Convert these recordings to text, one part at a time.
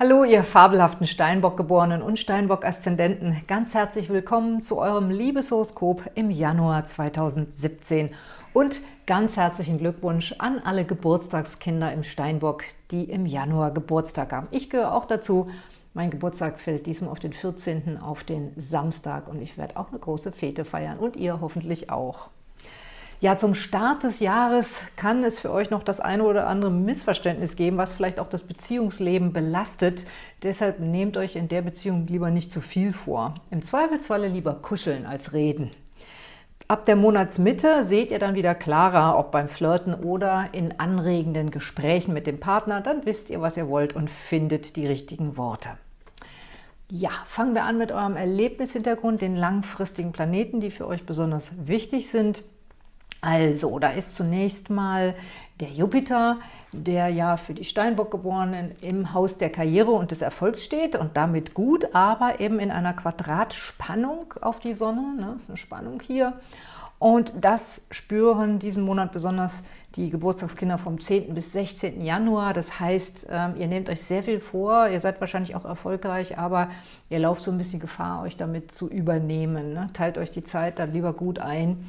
Hallo, ihr fabelhaften Steinbock-Geborenen und Steinbock-Aszendenten. Ganz herzlich willkommen zu eurem Liebeshoroskop im Januar 2017. Und ganz herzlichen Glückwunsch an alle Geburtstagskinder im Steinbock, die im Januar Geburtstag haben. Ich gehöre auch dazu. Mein Geburtstag fällt diesmal auf den 14. auf den Samstag und ich werde auch eine große Fete feiern und ihr hoffentlich auch. Ja, zum Start des Jahres kann es für euch noch das eine oder andere Missverständnis geben, was vielleicht auch das Beziehungsleben belastet. Deshalb nehmt euch in der Beziehung lieber nicht zu viel vor. Im Zweifelsfalle lieber kuscheln als reden. Ab der Monatsmitte seht ihr dann wieder klarer, ob beim Flirten oder in anregenden Gesprächen mit dem Partner. Dann wisst ihr, was ihr wollt und findet die richtigen Worte. Ja, fangen wir an mit eurem Erlebnishintergrund, den langfristigen Planeten, die für euch besonders wichtig sind. Also, da ist zunächst mal der Jupiter, der ja für die Steinbock-Geborenen im Haus der Karriere und des Erfolgs steht und damit gut, aber eben in einer Quadratspannung auf die Sonne, ne, das ist eine Spannung hier. Und das spüren diesen Monat besonders die Geburtstagskinder vom 10. bis 16. Januar. Das heißt, ähm, ihr nehmt euch sehr viel vor, ihr seid wahrscheinlich auch erfolgreich, aber ihr lauft so ein bisschen Gefahr, euch damit zu übernehmen. Ne? Teilt euch die Zeit dann lieber gut ein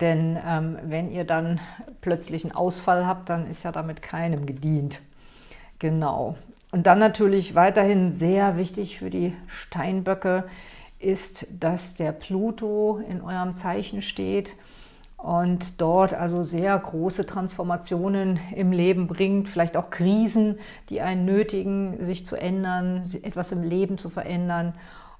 denn ähm, wenn ihr dann plötzlich einen Ausfall habt, dann ist ja damit keinem gedient. Genau. Und dann natürlich weiterhin sehr wichtig für die Steinböcke ist, dass der Pluto in eurem Zeichen steht und dort also sehr große Transformationen im Leben bringt, vielleicht auch Krisen, die einen nötigen, sich zu ändern, etwas im Leben zu verändern.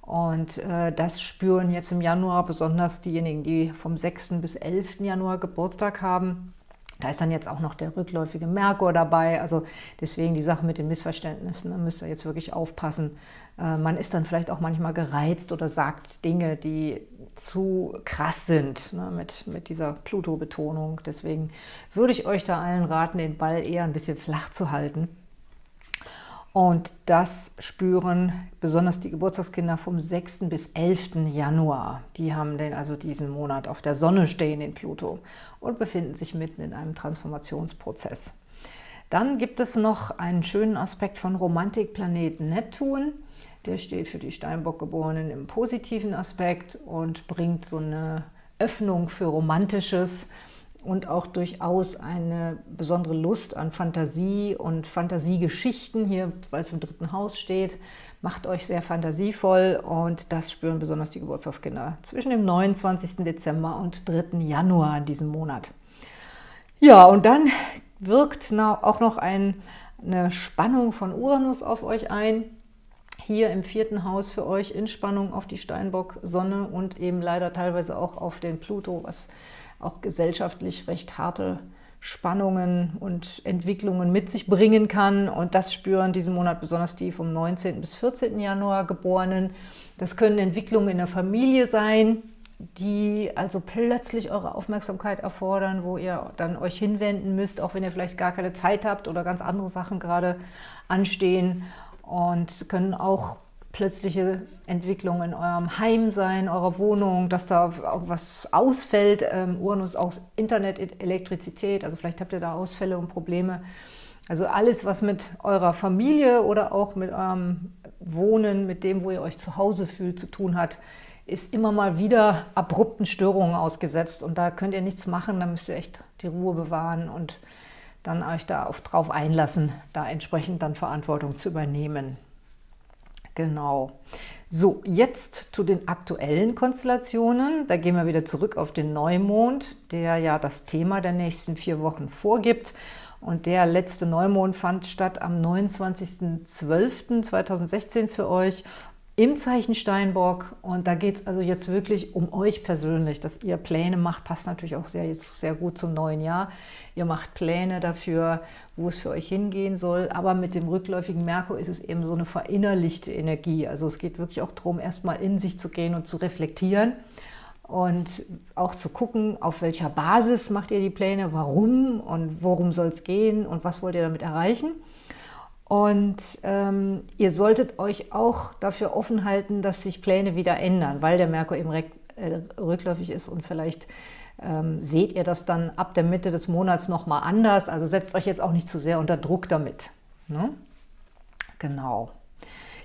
Und äh, das spüren jetzt im Januar besonders diejenigen, die vom 6. bis 11. Januar Geburtstag haben. Da ist dann jetzt auch noch der rückläufige Merkur dabei. Also deswegen die Sache mit den Missverständnissen, da müsst ihr jetzt wirklich aufpassen. Äh, man ist dann vielleicht auch manchmal gereizt oder sagt Dinge, die zu krass sind ne, mit, mit dieser Pluto-Betonung. Deswegen würde ich euch da allen raten, den Ball eher ein bisschen flach zu halten und das spüren besonders die Geburtstagskinder vom 6. bis 11. Januar. Die haben den also diesen Monat auf der Sonne stehen, in Pluto, und befinden sich mitten in einem Transformationsprozess. Dann gibt es noch einen schönen Aspekt von Romantikplaneten Neptun. Der steht für die Steinbock-Geborenen im positiven Aspekt und bringt so eine Öffnung für Romantisches, und auch durchaus eine besondere Lust an Fantasie und Fantasiegeschichten, hier, weil es im dritten Haus steht, macht euch sehr fantasievoll und das spüren besonders die Geburtstagskinder zwischen dem 29. Dezember und 3. Januar in diesem Monat. Ja, und dann wirkt auch noch ein, eine Spannung von Uranus auf euch ein, hier im vierten Haus für euch in Spannung auf die Steinbock-Sonne und eben leider teilweise auch auf den Pluto, was auch gesellschaftlich recht harte Spannungen und Entwicklungen mit sich bringen kann. Und das spüren diesen Monat besonders die vom 19. bis 14. Januar Geborenen. Das können Entwicklungen in der Familie sein, die also plötzlich eure Aufmerksamkeit erfordern, wo ihr dann euch hinwenden müsst, auch wenn ihr vielleicht gar keine Zeit habt oder ganz andere Sachen gerade anstehen. Und können auch plötzliche Entwicklung in eurem Heim sein, eurer Wohnung, dass da auch was ausfällt. Ähm, Uranus aus Internet, e-, Elektrizität, also vielleicht habt ihr da Ausfälle und Probleme. Also alles, was mit eurer Familie oder auch mit eurem Wohnen, mit dem, wo ihr euch zu Hause fühlt, zu tun hat, ist immer mal wieder abrupten Störungen ausgesetzt. Und da könnt ihr nichts machen, da müsst ihr echt die Ruhe bewahren und dann euch da auf, drauf einlassen, da entsprechend dann Verantwortung zu übernehmen. Genau. So, jetzt zu den aktuellen Konstellationen. Da gehen wir wieder zurück auf den Neumond, der ja das Thema der nächsten vier Wochen vorgibt. Und der letzte Neumond fand statt am 29.12.2016 für euch im Zeichen Steinbock. Und da geht es also jetzt wirklich um euch persönlich, dass ihr Pläne macht. Passt natürlich auch sehr, jetzt sehr gut zum neuen Jahr. Ihr macht Pläne dafür, wo es für euch hingehen soll. Aber mit dem rückläufigen Merkur ist es eben so eine verinnerlichte Energie. Also es geht wirklich auch darum, erstmal in sich zu gehen und zu reflektieren. Und auch zu gucken, auf welcher Basis macht ihr die Pläne, warum und worum soll es gehen und was wollt ihr damit erreichen. Und ähm, ihr solltet euch auch dafür offen halten, dass sich Pläne wieder ändern, weil der Merkur eben äh, rückläufig ist und vielleicht ähm, seht ihr das dann ab der Mitte des Monats nochmal anders. Also setzt euch jetzt auch nicht zu sehr unter Druck damit. Ne? Genau.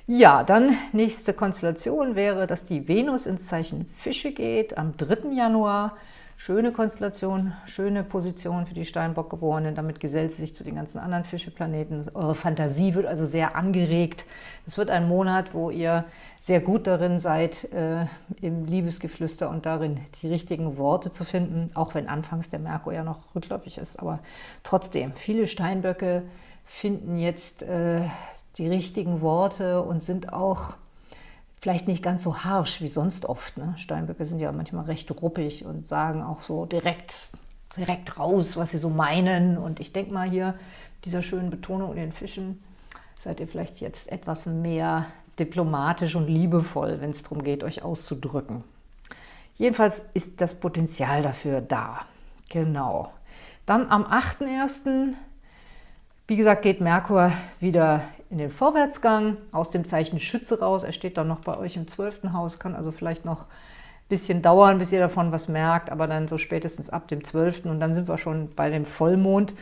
Ja, dann nächste Konstellation wäre, dass die Venus ins Zeichen Fische geht am 3. Januar. Schöne Konstellation, schöne Position für die Steinbock-Geborenen. Damit gesellt sie sich zu den ganzen anderen Fischeplaneten. Eure Fantasie wird also sehr angeregt. Es wird ein Monat, wo ihr sehr gut darin seid, äh, im Liebesgeflüster und darin die richtigen Worte zu finden, auch wenn anfangs der Merkur ja noch rückläufig ist. Aber trotzdem, viele Steinböcke finden jetzt äh, die richtigen Worte und sind auch vielleicht nicht ganz so harsch wie sonst oft. Ne? Steinböcke sind ja manchmal recht ruppig und sagen auch so direkt, direkt raus, was sie so meinen. Und ich denke mal hier, dieser schönen Betonung in den Fischen, seid ihr vielleicht jetzt etwas mehr diplomatisch und liebevoll, wenn es darum geht, euch auszudrücken. Jedenfalls ist das Potenzial dafür da. Genau. Dann am 8.1., wie gesagt, geht Merkur wieder in den Vorwärtsgang aus dem Zeichen Schütze raus. Er steht dann noch bei euch im 12. Haus, kann also vielleicht noch ein bisschen dauern, bis ihr davon was merkt, aber dann so spätestens ab dem 12. und dann sind wir schon bei dem Vollmond.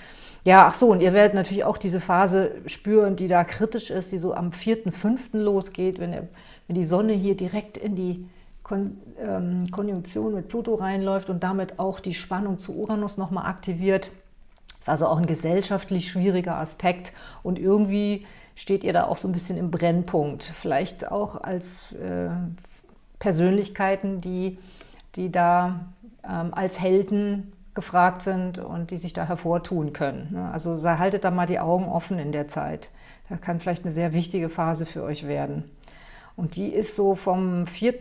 Ja, ach so, und ihr werdet natürlich auch diese Phase spüren, die da kritisch ist, die so am 4.5. losgeht, wenn, wenn die Sonne hier direkt in die Kon ähm, Konjunktion mit Pluto reinläuft und damit auch die Spannung zu Uranus nochmal aktiviert. Das ist also auch ein gesellschaftlich schwieriger Aspekt und irgendwie steht ihr da auch so ein bisschen im Brennpunkt. Vielleicht auch als äh, Persönlichkeiten, die, die da ähm, als Helden gefragt sind und die sich da hervortun können. Ne? Also haltet da mal die Augen offen in der Zeit. Das kann vielleicht eine sehr wichtige Phase für euch werden. Und die ist so vom 4.,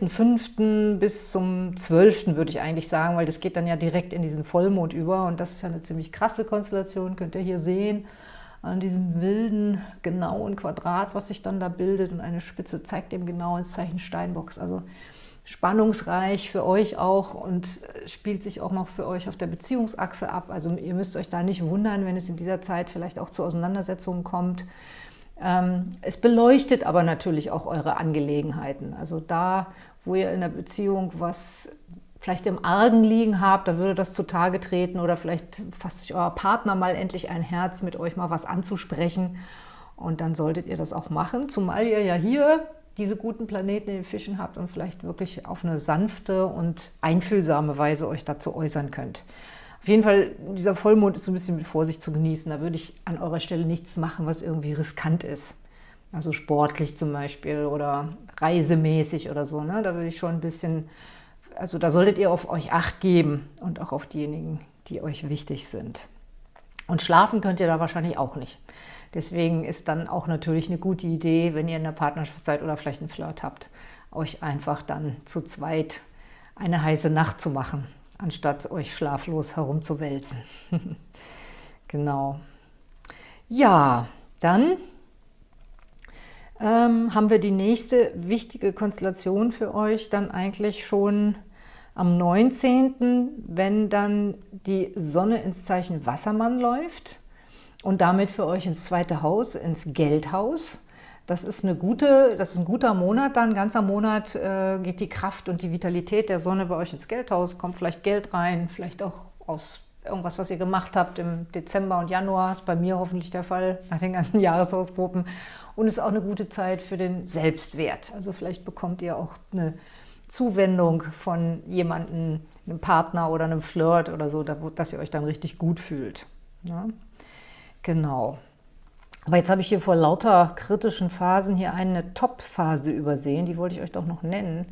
bis zum 12. würde ich eigentlich sagen, weil das geht dann ja direkt in diesen Vollmond über und das ist ja eine ziemlich krasse Konstellation, könnt ihr hier sehen an diesem wilden, genauen Quadrat, was sich dann da bildet. Und eine Spitze zeigt eben genau ins Zeichen Steinbocks. Also spannungsreich für euch auch und spielt sich auch noch für euch auf der Beziehungsachse ab. Also ihr müsst euch da nicht wundern, wenn es in dieser Zeit vielleicht auch zu Auseinandersetzungen kommt. Ähm, es beleuchtet aber natürlich auch eure Angelegenheiten. Also da, wo ihr in der Beziehung was vielleicht im Argen liegen habt, da würde das zutage treten oder vielleicht fasst sich euer Partner mal endlich ein Herz, mit euch mal was anzusprechen und dann solltet ihr das auch machen, zumal ihr ja hier diese guten Planeten in den Fischen habt und vielleicht wirklich auf eine sanfte und einfühlsame Weise euch dazu äußern könnt. Auf jeden Fall, dieser Vollmond ist so ein bisschen mit Vorsicht zu genießen. Da würde ich an eurer Stelle nichts machen, was irgendwie riskant ist. Also sportlich zum Beispiel oder reisemäßig oder so. Ne? Da würde ich schon ein bisschen also da solltet ihr auf euch Acht geben und auch auf diejenigen, die euch wichtig sind. Und schlafen könnt ihr da wahrscheinlich auch nicht. Deswegen ist dann auch natürlich eine gute Idee, wenn ihr in der Partnerschaft seid oder vielleicht einen Flirt habt, euch einfach dann zu zweit eine heiße Nacht zu machen, anstatt euch schlaflos herumzuwälzen. genau. Ja, dann ähm, haben wir die nächste wichtige Konstellation für euch dann eigentlich schon am 19., wenn dann die Sonne ins Zeichen Wassermann läuft und damit für euch ins zweite Haus, ins Geldhaus. Das ist, eine gute, das ist ein guter Monat, dann ein ganzer Monat äh, geht die Kraft und die Vitalität der Sonne bei euch ins Geldhaus, kommt vielleicht Geld rein, vielleicht auch aus irgendwas, was ihr gemacht habt im Dezember und Januar, ist bei mir hoffentlich der Fall, nach den ganzen Jahreshausgruppen. Und es ist auch eine gute Zeit für den Selbstwert. Also vielleicht bekommt ihr auch eine Zuwendung von jemandem, einem Partner oder einem Flirt oder so, dass ihr euch dann richtig gut fühlt. Ja? Genau. Aber jetzt habe ich hier vor lauter kritischen Phasen hier eine Top-Phase übersehen, die wollte ich euch doch noch nennen.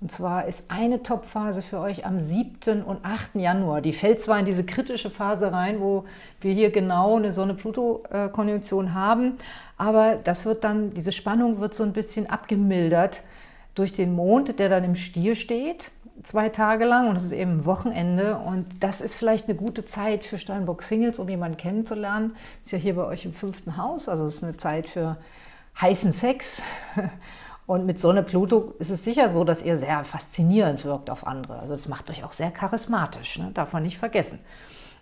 Und zwar ist eine Top-Phase für euch am 7. und 8. Januar. Die fällt zwar in diese kritische Phase rein, wo wir hier genau eine Sonne-Pluto-Konjunktion haben, aber das wird dann, diese Spannung wird so ein bisschen abgemildert durch den Mond, der dann im Stier steht, zwei Tage lang und es ist eben Wochenende und das ist vielleicht eine gute Zeit für Steinbock-Singles, um jemanden kennenzulernen. Ist ja hier bei euch im fünften Haus, also es ist eine Zeit für heißen Sex Und mit Sonne Pluto ist es sicher so, dass ihr sehr faszinierend wirkt auf andere. Also es macht euch auch sehr charismatisch, ne? darf man nicht vergessen.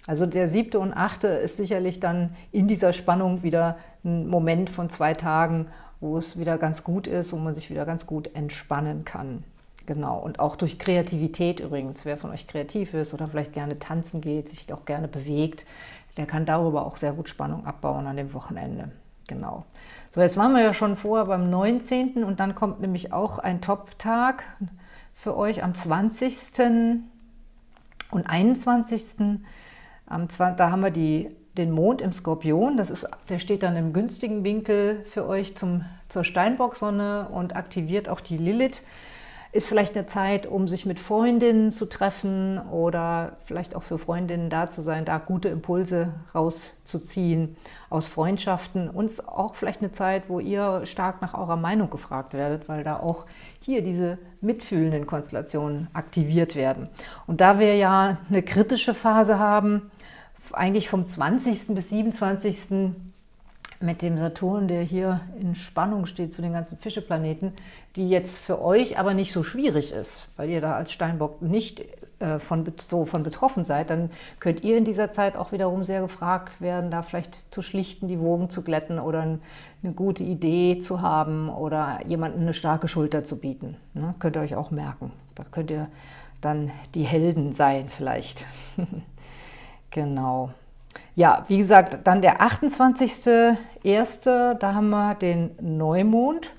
Also der siebte und achte ist sicherlich dann in dieser Spannung wieder ein Moment von zwei Tagen, wo es wieder ganz gut ist, wo man sich wieder ganz gut entspannen kann. Genau, und auch durch Kreativität übrigens. Wer von euch kreativ ist oder vielleicht gerne tanzen geht, sich auch gerne bewegt, der kann darüber auch sehr gut Spannung abbauen an dem Wochenende. Genau. So, jetzt waren wir ja schon vorher beim 19. und dann kommt nämlich auch ein Top-Tag für euch am 20. und 21. Da haben wir die, den Mond im Skorpion, das ist, der steht dann im günstigen Winkel für euch zum, zur Steinbock-Sonne und aktiviert auch die Lilith. Ist vielleicht eine Zeit, um sich mit Freundinnen zu treffen oder vielleicht auch für Freundinnen da zu sein, da gute Impulse rauszuziehen aus Freundschaften. Und auch vielleicht eine Zeit, wo ihr stark nach eurer Meinung gefragt werdet, weil da auch hier diese mitfühlenden Konstellationen aktiviert werden. Und da wir ja eine kritische Phase haben, eigentlich vom 20. bis 27 mit dem Saturn, der hier in Spannung steht zu den ganzen Fischeplaneten, die jetzt für euch aber nicht so schwierig ist, weil ihr da als Steinbock nicht äh, von, so von betroffen seid, dann könnt ihr in dieser Zeit auch wiederum sehr gefragt werden, da vielleicht zu schlichten, die Wogen zu glätten oder eine gute Idee zu haben oder jemandem eine starke Schulter zu bieten. Ne? Könnt ihr euch auch merken. Da könnt ihr dann die Helden sein vielleicht. genau. Ja, wie gesagt, dann der 28.01., da haben wir den Neumond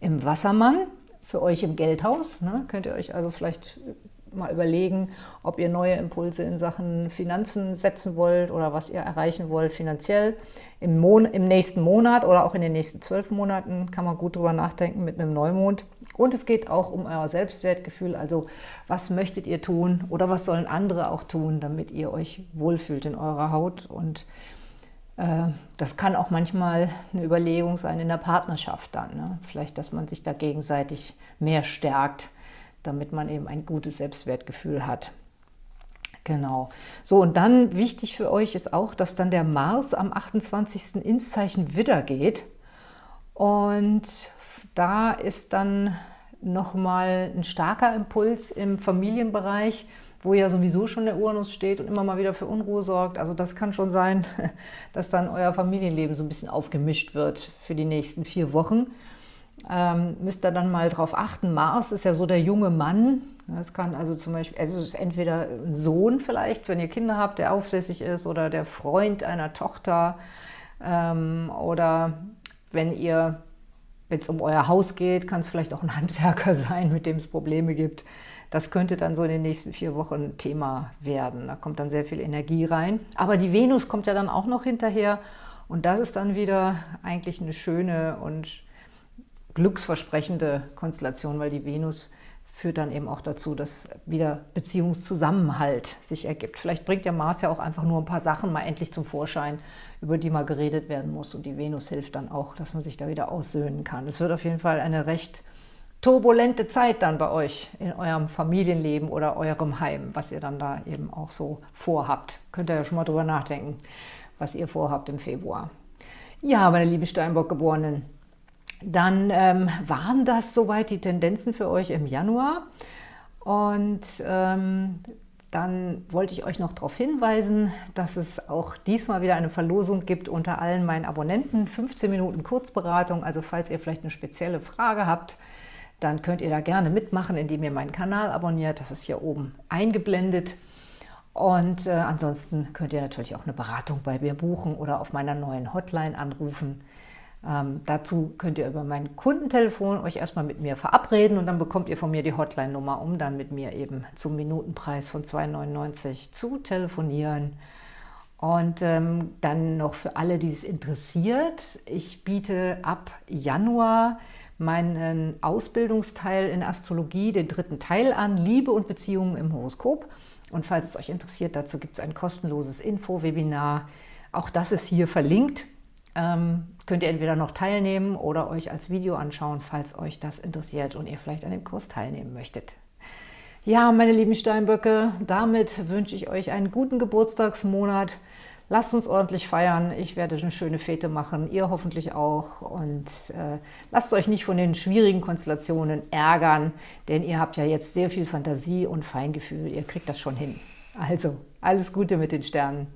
im Wassermann, für euch im Geldhaus. Ne? Könnt ihr euch also vielleicht mal überlegen, ob ihr neue Impulse in Sachen Finanzen setzen wollt oder was ihr erreichen wollt finanziell. Im, Mon im nächsten Monat oder auch in den nächsten zwölf Monaten kann man gut drüber nachdenken mit einem Neumond. Und es geht auch um euer Selbstwertgefühl, also was möchtet ihr tun oder was sollen andere auch tun, damit ihr euch wohlfühlt in eurer Haut. Und äh, das kann auch manchmal eine Überlegung sein in der Partnerschaft dann. Ne? Vielleicht, dass man sich da gegenseitig mehr stärkt, damit man eben ein gutes Selbstwertgefühl hat. Genau. So, und dann wichtig für euch ist auch, dass dann der Mars am 28. ins Zeichen Widder geht. Und da ist dann nochmal ein starker Impuls im Familienbereich, wo ja sowieso schon der Uranus steht und immer mal wieder für Unruhe sorgt. Also das kann schon sein, dass dann euer Familienleben so ein bisschen aufgemischt wird für die nächsten vier Wochen. Ähm, müsst ihr dann mal drauf achten. Mars ist ja so der junge Mann. Das kann also zum Beispiel, also es ist entweder ein Sohn vielleicht, wenn ihr Kinder habt, der aufsässig ist, oder der Freund einer Tochter. Ähm, oder wenn ihr wenn es um euer Haus geht, kann es vielleicht auch ein Handwerker sein, mit dem es Probleme gibt. Das könnte dann so in den nächsten vier Wochen Thema werden. Da kommt dann sehr viel Energie rein. Aber die Venus kommt ja dann auch noch hinterher. Und das ist dann wieder eigentlich eine schöne und glücksversprechende Konstellation, weil die Venus führt dann eben auch dazu, dass wieder Beziehungszusammenhalt sich ergibt. Vielleicht bringt der Mars ja auch einfach nur ein paar Sachen mal endlich zum Vorschein, über die mal geredet werden muss. Und die Venus hilft dann auch, dass man sich da wieder aussöhnen kann. Es wird auf jeden Fall eine recht turbulente Zeit dann bei euch in eurem Familienleben oder eurem Heim, was ihr dann da eben auch so vorhabt. Könnt ihr ja schon mal drüber nachdenken, was ihr vorhabt im Februar. Ja, meine lieben Steinbock-Geborenen, dann ähm, waren das soweit die Tendenzen für euch im Januar. Und ähm, dann wollte ich euch noch darauf hinweisen, dass es auch diesmal wieder eine Verlosung gibt unter allen meinen Abonnenten. 15 Minuten Kurzberatung, also falls ihr vielleicht eine spezielle Frage habt, dann könnt ihr da gerne mitmachen, indem ihr meinen Kanal abonniert. Das ist hier oben eingeblendet. Und äh, ansonsten könnt ihr natürlich auch eine Beratung bei mir buchen oder auf meiner neuen Hotline anrufen. Ähm, dazu könnt ihr über mein Kundentelefon euch erstmal mit mir verabreden und dann bekommt ihr von mir die Hotline-Nummer, um dann mit mir eben zum Minutenpreis von 2,99 zu telefonieren. Und ähm, dann noch für alle, die es interessiert, ich biete ab Januar meinen Ausbildungsteil in Astrologie, den dritten Teil an, Liebe und Beziehungen im Horoskop. Und falls es euch interessiert, dazu gibt es ein kostenloses Info-Webinar. Auch das ist hier verlinkt. Ähm, könnt ihr entweder noch teilnehmen oder euch als Video anschauen, falls euch das interessiert und ihr vielleicht an dem Kurs teilnehmen möchtet. Ja, meine lieben Steinböcke, damit wünsche ich euch einen guten Geburtstagsmonat. Lasst uns ordentlich feiern. Ich werde eine schöne Fete machen, ihr hoffentlich auch. Und äh, lasst euch nicht von den schwierigen Konstellationen ärgern, denn ihr habt ja jetzt sehr viel Fantasie und Feingefühl. Ihr kriegt das schon hin. Also, alles Gute mit den Sternen.